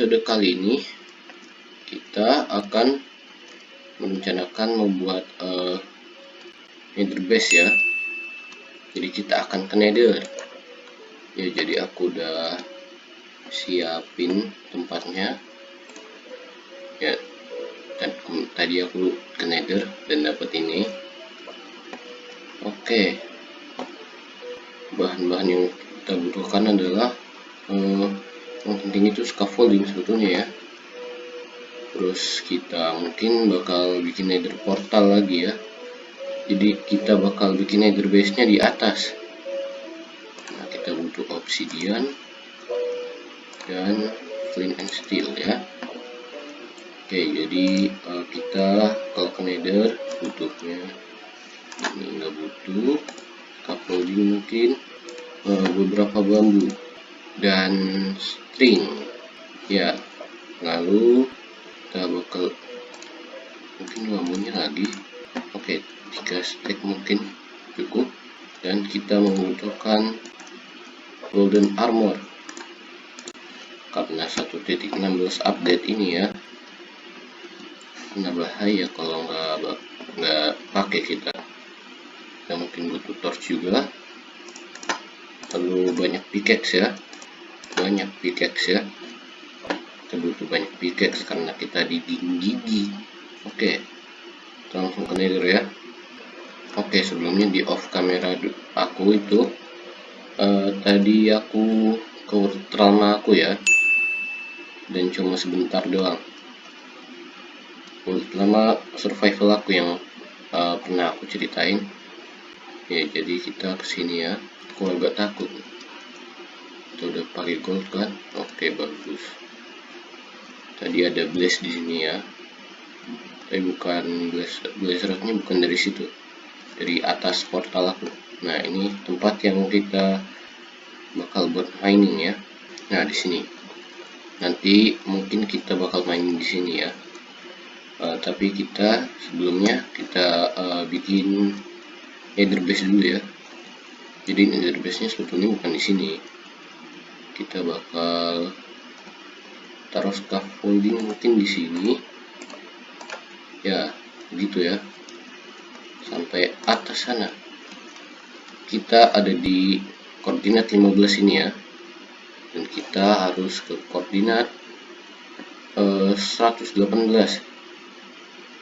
episode kali ini kita akan merencanakan membuat uh, nether base ya. Jadi kita akan ke nether. Ya jadi aku udah siapin tempatnya. Ya dan tadi aku ke nether dan dapat ini. Oke. Bahan-bahan yang kita butuhkan adalah uh, yang penting itu scaffolding sebetulnya ya. Terus kita mungkin bakal bikin nether portal lagi ya. Jadi kita bakal bikin nether base nya di atas. Nah kita butuh obsidian dan flint and steel ya. Oke jadi uh, kita kalau ke nether butuhnya ini nggak butuh. Scaffolding mungkin uh, beberapa bambu dan string. Ya lalu kita bakal mungkin bambunya lagi. Oke 3 stack mungkin cukup. Dan kita membutuhkan golden armor. Karena 1.16 update ini ya. Karena bahaya kalau nggak nggak pakai kita. Kita mungkin butuh torch juga. Perlu banyak pickaxe ya banyak pickaxe ya. Kita butuh banyak pickaxe karena kita dinding gigi. Oke kita langsung ke nether ya. Oke sebelumnya di off kamera aku itu uh, tadi aku ke ultrama aku ya. Dan cuma sebentar doang. Ultrama survival aku yang uh, pernah aku ceritain. Ya jadi kita ke sini ya. Aku agak takut udah pakai gold kan oke bagus. Tadi ada blaze di sini ya. Tapi bukan blaze blaze bukan dari situ. Dari atas portal aku. Nah ini tempat yang kita bakal buat mining ya. Nah di sini. Nanti mungkin kita bakal mining di sini ya. Uh, tapi kita sebelumnya kita uh, bikin nether base dulu ya. Jadi nether base nya sebetulnya bukan di sini kita bakal taruh scaffolding mungkin di sini. Ya gitu ya. Sampai atas sana. Kita ada di koordinat 15 ini ya. Dan kita harus ke koordinat eh, 118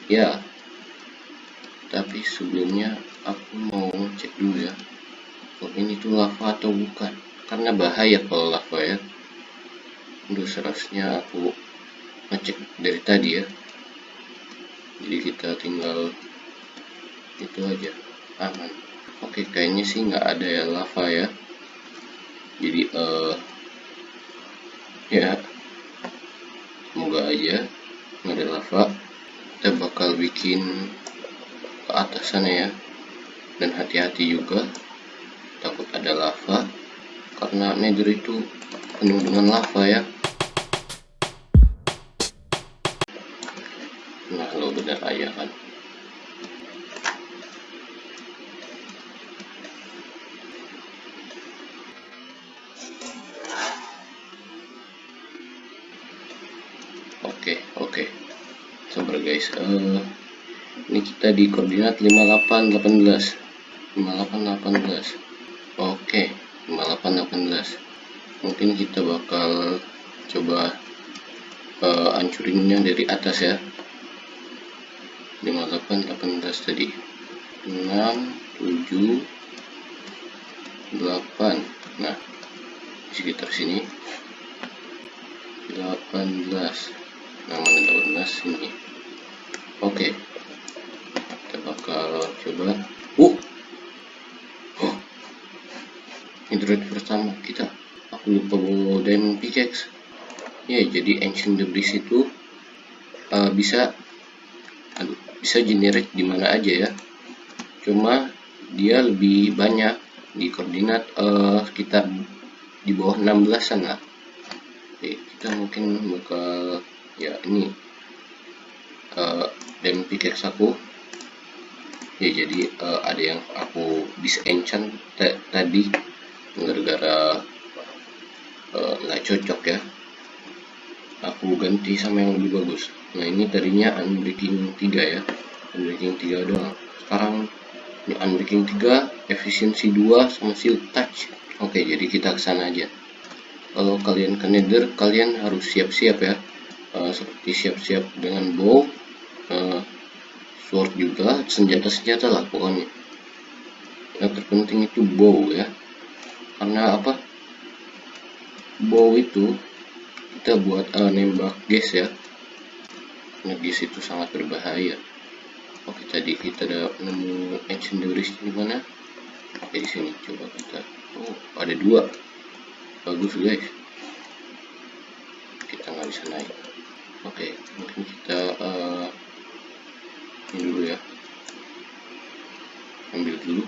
ya. Tapi sebelumnya aku mau cek dulu ya ini tuh lava atau bukan karena bahaya kalau lava ya. Untuk seharusnya aku ngecek dari tadi ya. Jadi kita tinggal itu aja. Aman. Oke kayaknya sih nggak ada ya lava ya. Jadi uh, ya. Semoga aja nggak ada lava. Kita bakal bikin ke atas sana ya. Dan hati-hati juga. Takut ada lava karena nether itu penuh dengan lava ya. Nah lo benar aja kan? Oke oke. Sabar guys. Uh, ini kita di koordinat 5818 5818 oke 5818 mungkin kita bakal coba uh, hancurinnya dari atas ya. 5818 tadi. 6 7 8 nah di sekitar sini. 18 nah mana 18 ini. Oke. Kita bakal coba. Uh! Android pertama kita lupa bawa diamond pickaxe ya jadi ancient debris itu uh, bisa aduh, bisa generate di mana aja ya. Cuma dia lebih banyak di koordinat uh, sekitar di bawah 16 sana oke kita mungkin bakal ya ini. Uh, diamond pickaxe aku. Ya jadi uh, ada yang aku bisa enchant tadi gara-gara eh, nggak cocok ya. Aku ganti sama yang lebih bagus. Nah ini tadinya unbreaking 3 ya. Unbreaking 3 doang. Sekarang ini unbreaking 3 efisiensi 2 sama shield touch. Oke jadi kita ke sana aja. Kalau kalian ke nether kalian harus siap-siap ya. Uh, seperti siap-siap dengan bow uh, sword juga senjata-senjata lah pokoknya. Yang terpenting itu bow ya. Karena apa bow itu kita buat uh, nembak gas ya. Nah gas itu sangat berbahaya. Oke tadi kita ada nemu ancient debris di mana? Oke di sini. Coba kita oh ada dua. Bagus guys. Kita nggak bisa naik. Oke mungkin kita uh, ini dulu ya. Ambil dulu.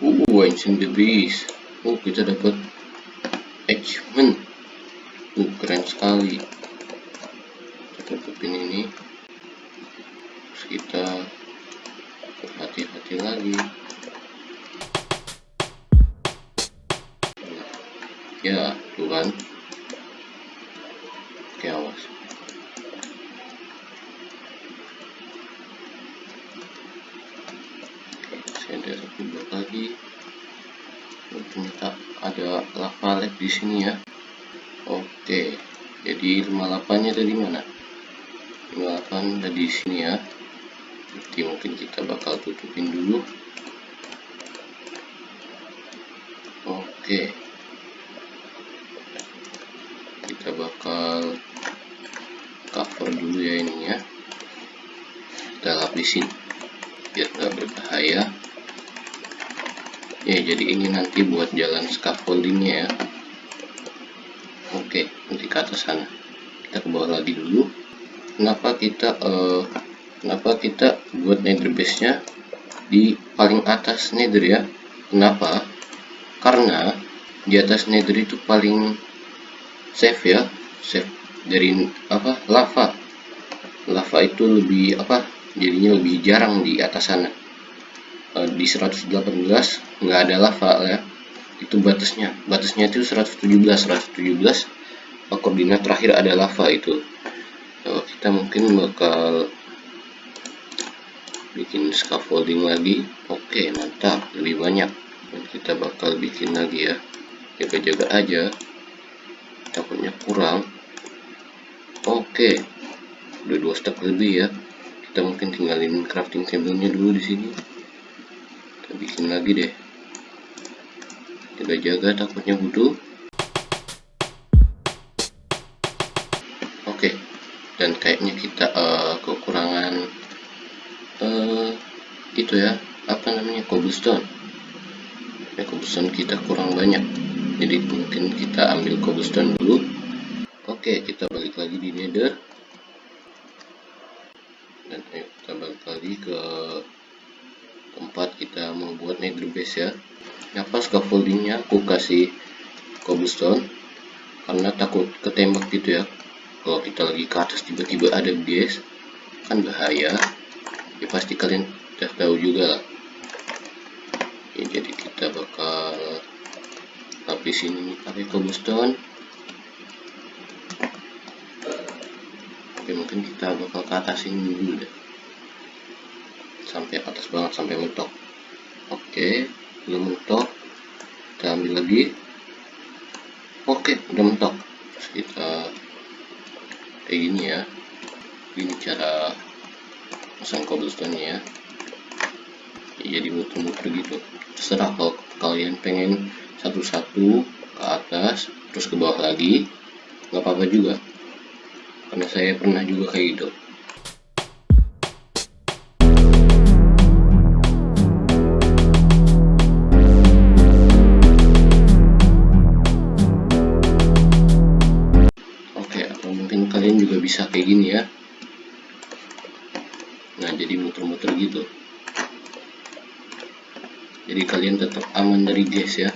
Uh ancient debris oh kita dapat achievement uh keren sekali. Kita tutupin ini. Terus kita hati-hati lagi. Ya tuh kan oke awas oke saya ada satu blok lagi oh, ternyata ada lava di sini ya. Oke jadi 58 nya tadi mana? 58 ada di sini ya. Jadi mungkin kita bakal tutupin dulu. Oke. Kita bakal cover dulu ya ini ya. Kita lapisin biar nggak berbahaya ya jadi ini nanti buat jalan scaffoldingnya ya. Oke nanti ke atas sana. Kita ke bawah lagi dulu. Kenapa kita uh, kenapa kita buat nether base nya di paling atas nether ya? Kenapa? Karena di atas nether itu paling safe ya. Safe dari apa? Lava. Lava itu lebih apa? Jadinya lebih jarang di atas sana di 118 nggak ada lava ya. Itu batasnya. Batasnya itu 117 117 koordinat terakhir ada lava itu. E, kita mungkin bakal bikin scaffolding lagi. Oke mantap. Lebih banyak. Dan kita bakal bikin lagi ya. Jaga-jaga aja. Takutnya kurang. Oke. Udah dua stack lebih ya. Kita mungkin tinggalin crafting table-nya dulu di sini kita bikin lagi deh. Jaga-jaga takutnya butuh oke dan kayaknya kita uh, kekurangan uh, itu ya apa namanya cobblestone. Ya cobblestone kita kurang banyak. Jadi mungkin kita ambil cobblestone dulu. Oke kita balik lagi di nether dan ayo kita balik lagi ke tempat kita mau base ya. Apa scaffoldingnya aku kasih cobblestone. Karena takut ketembak gitu ya. Kalau kita lagi ke atas tiba-tiba ada gas kan bahaya. Ya pasti kalian udah tahu juga lah. Ya, jadi kita bakal lapisin ini pakai cobblestone. Oke mungkin kita bakal ke atas ini dulu deh. Sampai atas banget sampai mentok oke belum mentok. Kita ambil lagi. Oke udah mentok. Kita kayak gini ya. Ini cara pasang cobblestone nya ya. Jadi muter-muter gitu. Terserah kalau kalian pengen satu-satu ke atas terus ke bawah lagi. Nggak apa-apa juga. Karena saya pernah juga kayak gitu bisa kayak gini ya. Nah jadi muter-muter gitu. Jadi kalian tetap aman dari gas ya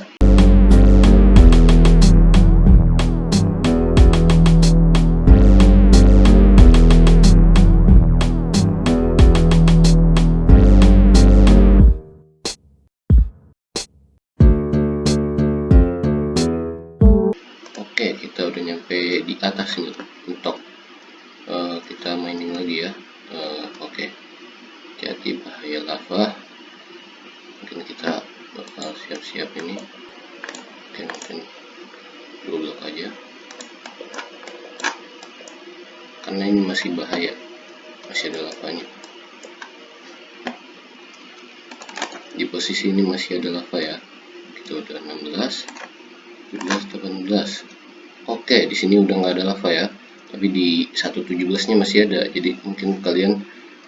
dua blok aja. Karena ini masih bahaya. Masih ada lavanya di posisi ini masih ada lava ya. Kita udah 16 17 18 oke di sini udah nggak ada lava ya. Tapi di 117 nya masih ada. Jadi mungkin kalian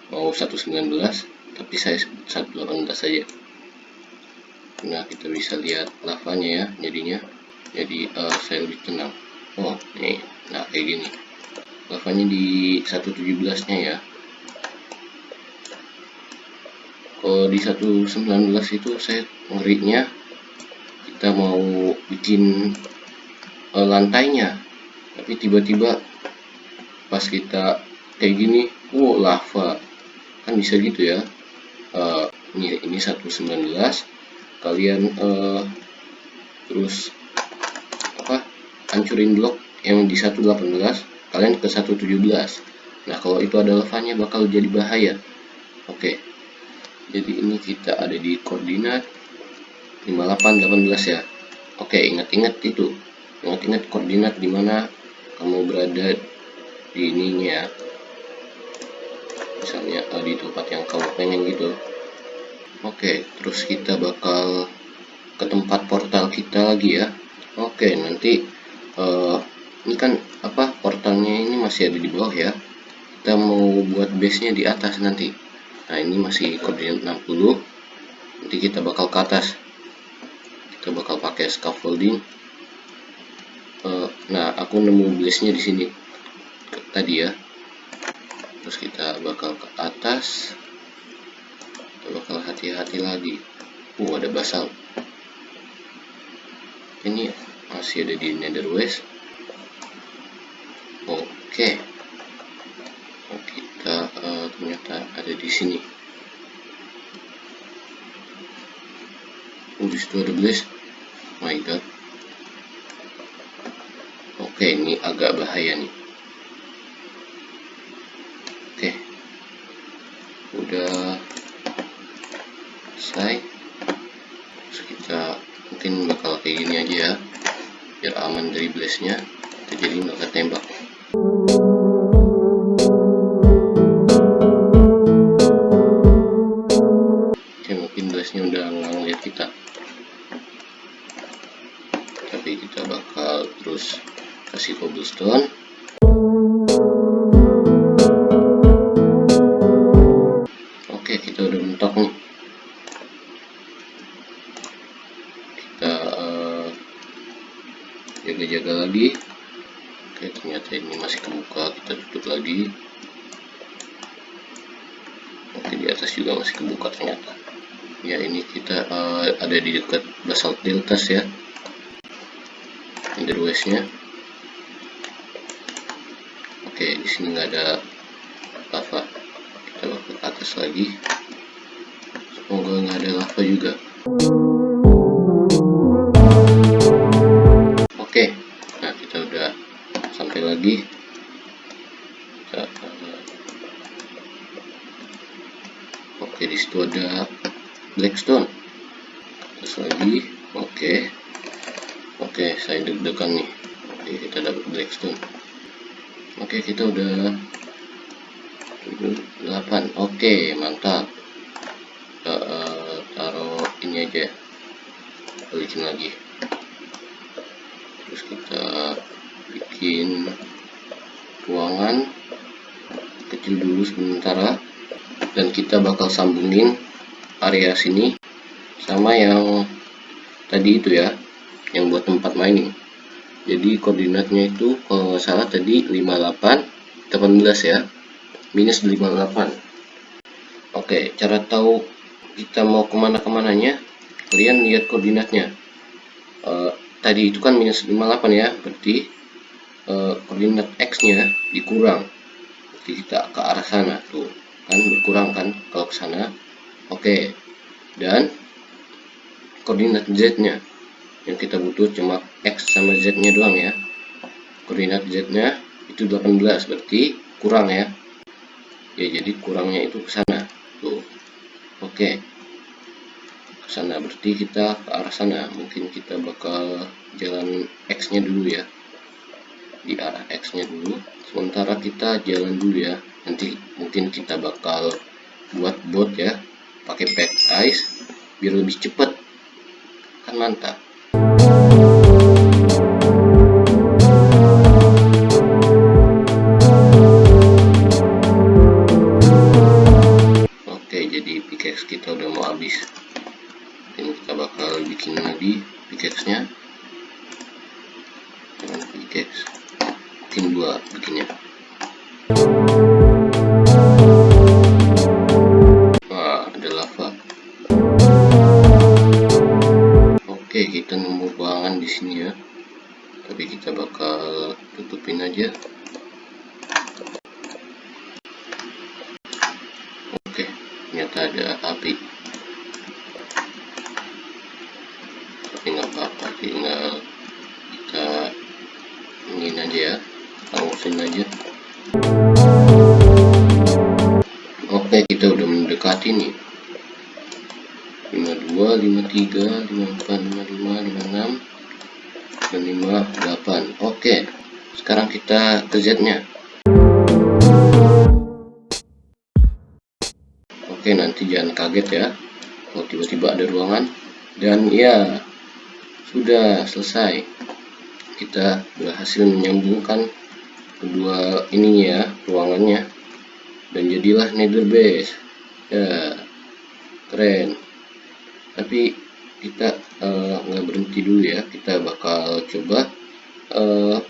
mau 119 tapi saya 118 saja nah kita bisa lihat lavanya ya jadinya. Jadi uh, saya lebih tenang oh nih. Nah kayak gini. Lavanya di 117 nya ya. Kalau di 119 itu saya ngerinya kita mau bikin uh, lantainya. Tapi tiba-tiba pas kita kayak gini wow lava. Kan bisa gitu ya. Uh, ini ini 119 kalian uh, terus apa hancurin blok yang di 118 kalian ke 117 nah kalau itu ada lavanya bakal jadi bahaya. Oke. Okay jadi ini kita ada di koordinat 5818 ya. Oke ingat-ingat itu. Ingat-ingat koordinat di mana kamu berada di ininya. Ya misalnya uh, di tempat yang kamu pengen gitu oke terus kita bakal ke tempat portal kita lagi ya. Oke nanti uh, ini kan apa portalnya ini masih ada di bawah ya. Kita mau buat base nya di atas nanti. Nah ini masih koordinat 60 nanti kita bakal ke atas. Kita bakal pakai scaffolding. Uh, nah aku nemu blaze nya di sini. Tadi ya. Terus kita bakal ke atas bakal hati-hati lagi. Uh ada basal. Ini masih ada di nether west oke. Okay kita uh, ternyata ada di sini. Oh di situ ada blaze. My god. Oke ini agak bahaya nih. Oke. Udah selesai terus kita mungkin bakal kayak gini aja ya biar aman jaga-jaga lagi. Oke ternyata ini masih kebuka kita tutup lagi. Oke di atas juga masih kebuka ternyata. Ya ini kita uh, ada di dekat basalt deltas ya. Nya oke di sini nggak ada lava. Kita ke atas lagi. Semoga nggak ada lava juga ada blackstone atas lagi oke Oke, saya deg-degan nih. Oke, kita dapat blackstone. Oke, kita udah 8. Oke, mantap. Kita uh, taruh ini aja. Balikin lagi. Terus kita bikin ruangan kecil dulu sementara dan kita bakal sambungin area sini sama yang tadi itu ya yang buat tempat mining. Jadi koordinatnya itu kalau nggak salah tadi 58 18 ya minus 58 oke cara tahu kita mau ke mana ke mananya kalian lihat koordinatnya. Uh, tadi itu kan minus 58 ya berarti uh, koordinat X nya dikurang. Jadi kita ke arah sana tuh kan berkurang kan kalau ke sana. Oke. Dan koordinat Z nya yang kita butuh cuma X sama Z nya doang ya. Koordinat z nya itu 18 berarti kurang ya. Ya jadi kurangnya itu ke sana. Tuh. Oke. Ke sana berarti kita ke arah sana. Mungkin kita bakal jalan x nya dulu ya. Di arah x nya dulu. Sementara kita jalan dulu ya nanti mungkin kita bakal buat bot ya pakai pack ice biar lebih cepat. Kan mantap aja ya. Hangusin aja oke kita udah mendekati nih. 52 53 54 55 56 dan 58 oke sekarang kita ke Z nya Oke nanti jangan kaget ya. Kalau tiba-tiba ada ruangan. Dan ya sudah selesai kita berhasil menyambungkan kedua ininya ya ruangannya. Dan jadilah nether base. Ya keren. Tapi kita uh, nggak berhenti dulu ya. Kita bakal coba uh,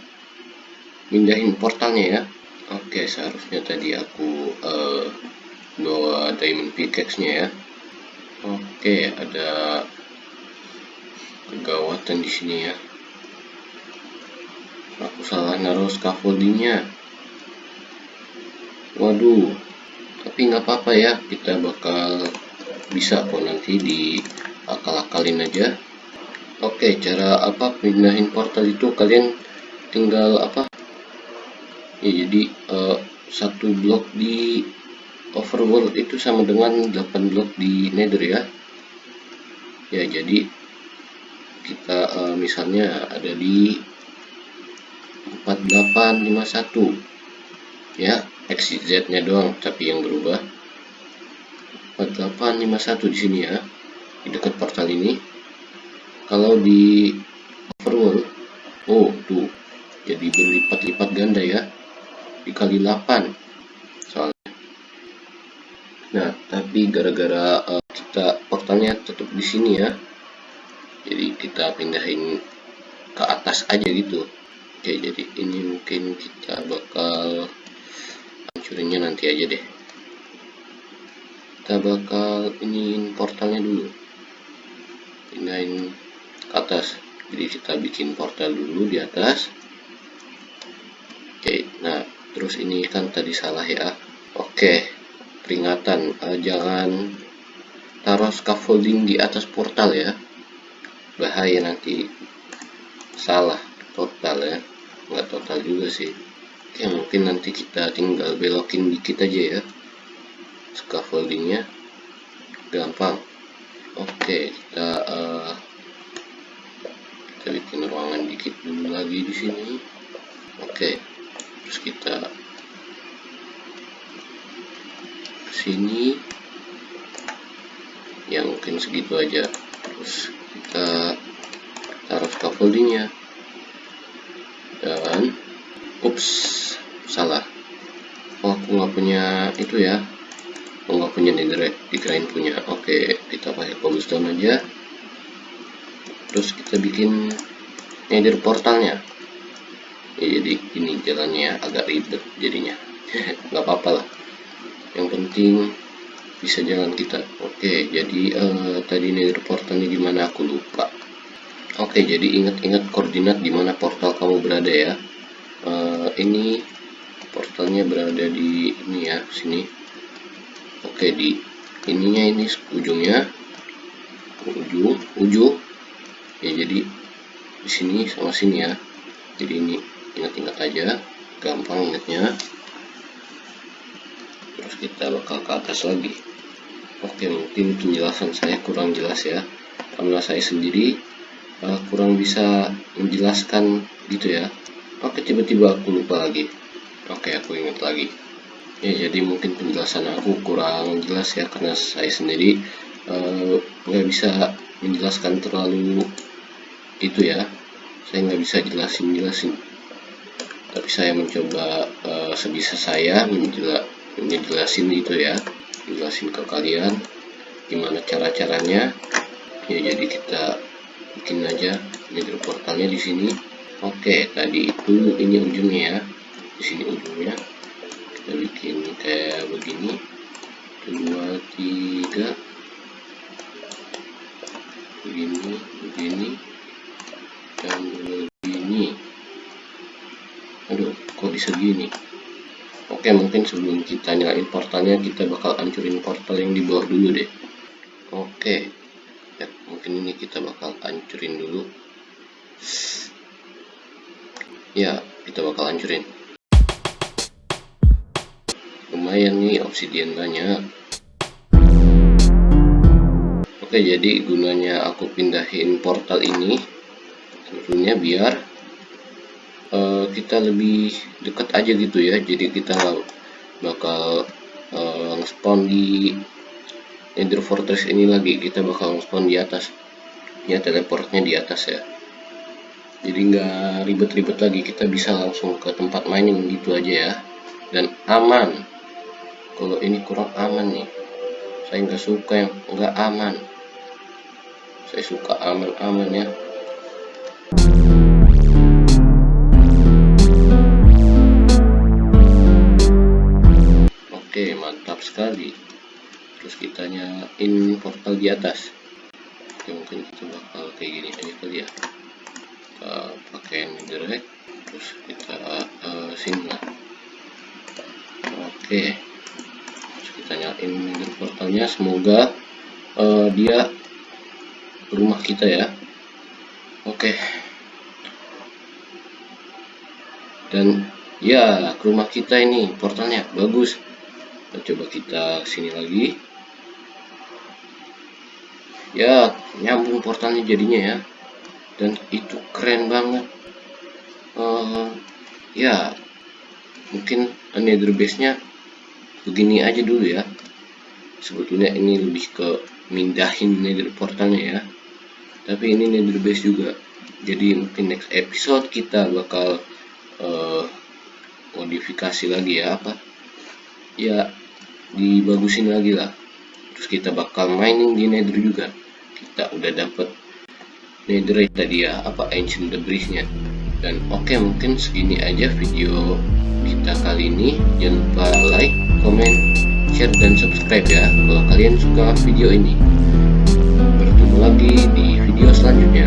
mindahin portalnya ya. Oke seharusnya tadi aku uh, bawa diamond pickaxe nya ya. Oke ada kegawatan di sini ya aku salah naruh scaffoldingnya. Waduh tapi nggak apa-apa ya. Kita bakal bisa kok nanti di akal-akalin aja. Oke cara apa pindahin portal itu? Kalian tinggal apa? Ya jadi uh, satu blok di overworld itu sama dengan 8 blok di nether ya. Ya jadi kita uh, misalnya ada di 4851 ya XZ nya doang tapi yang berubah 4851 di sini ya di dekat portal ini kalau di overworld oh tuh jadi berlipat-lipat ganda ya dikali 8 Nah, tapi gara-gara uh, kita portalnya tetap di sini ya. Jadi kita pindahin ke atas aja gitu. Oke, jadi ini mungkin kita bakal hancurinnya nanti aja deh. Kita bakal ini portalnya dulu. Pindahin ke atas. Jadi kita bikin portal dulu di atas. Oke, nah terus ini kan tadi salah ya. Oke, peringatan uh, jangan taruh scaffolding di atas portal ya bahaya nanti salah total ya total juga sih. Oke mungkin nanti kita tinggal belokin dikit aja ya. Scaffoldingnya. Gampang. Oke kita uh, kita bikin ruangan dikit dulu lagi di sini. Oke terus kita sini. Ya mungkin segitu aja. Terus kita taruh scaffoldingnya dan ups salah. Oh aku nggak punya itu ya. Aku nggak punya dikirain punya. Oke kita pakai cobblestone aja. Terus kita bikin nether portalnya. Ya, jadi ini jalannya agak ribet jadinya. Nggak apa-apa lah. Yang penting bisa jalan kita. Oke jadi uh, tadi nether portalnya gimana aku lupa oke jadi ingat-ingat koordinat di mana portal kamu berada ya. Uh, ini portalnya berada di ini ya sini. Oke di ininya ini ujungnya. Ujung ujung. Ya jadi di sini sama sini ya. Jadi ini ingat-ingat aja gampang ingatnya. Terus kita bakal ke atas lagi. Oke mungkin penjelasan saya kurang jelas ya. Karena saya sendiri uh, kurang bisa menjelaskan gitu ya. Oke tiba-tiba aku lupa lagi. Oke aku ingat lagi. Ya jadi mungkin penjelasan aku kurang jelas ya karena saya sendiri uh, nggak uh, bisa menjelaskan terlalu itu ya. Saya nggak bisa jelasin jelasin tapi saya mencoba uh, sebisa saya menjela menjelasin itu ya. Jelasin ke kalian gimana cara caranya ya jadi kita bikin aja nether portalnya di sini. Oke tadi itu ini ujungnya ya. Di sini ujungnya. Kita bikin kayak begini. Dua tiga. Begini begini. Dan begini. Aduh kok bisa gini oke mungkin sebelum kita nyalain portalnya kita bakal hancurin portal yang di bawah dulu deh. Oke mungkin ini kita bakal hancurin dulu. Ya kita bakal hancurin. Lumayan nih obsidian banyak. Oke jadi gunanya aku pindahin portal ini tentunya biar uh, kita lebih dekat aja gitu ya. Jadi kita bakal uh, nge-spawn di Nether Fortress ini lagi kita bakal nge-spawn di atas. Ya teleportnya di atas ya. Jadi nggak ribet-ribet lagi kita bisa langsung ke tempat mining gitu aja ya. Dan aman. Kalau ini kurang aman nih. Saya nggak suka yang nggak aman. Saya suka aman-aman ya kita nyalain portal di atas. Oke mungkin kita bakal kayak gini aja kali ya. Kita pakai direct terus kita uh, oke. Terus kita nyalain portalnya semoga uh, dia rumah kita ya. Oke. Dan ya ke rumah kita ini portalnya bagus. Coba kita sini lagi ya nyambung portalnya jadinya ya. Dan itu keren banget. Uh, ya mungkin nether base nya begini aja dulu ya. Sebetulnya ini lebih ke mindahin nether portalnya ya. Tapi ini nether base juga. Jadi mungkin next episode kita bakal uh, modifikasi lagi ya apa? Ya dibagusin lagi lah. Terus kita bakal mining di nether juga kita udah dapet. Netherite tadi ya apa ancient debris nya dan oke okay, mungkin segini aja video kita kali ini. Jangan lupa like comment share dan subscribe ya kalau kalian suka video ini. Bertemu lagi di video selanjutnya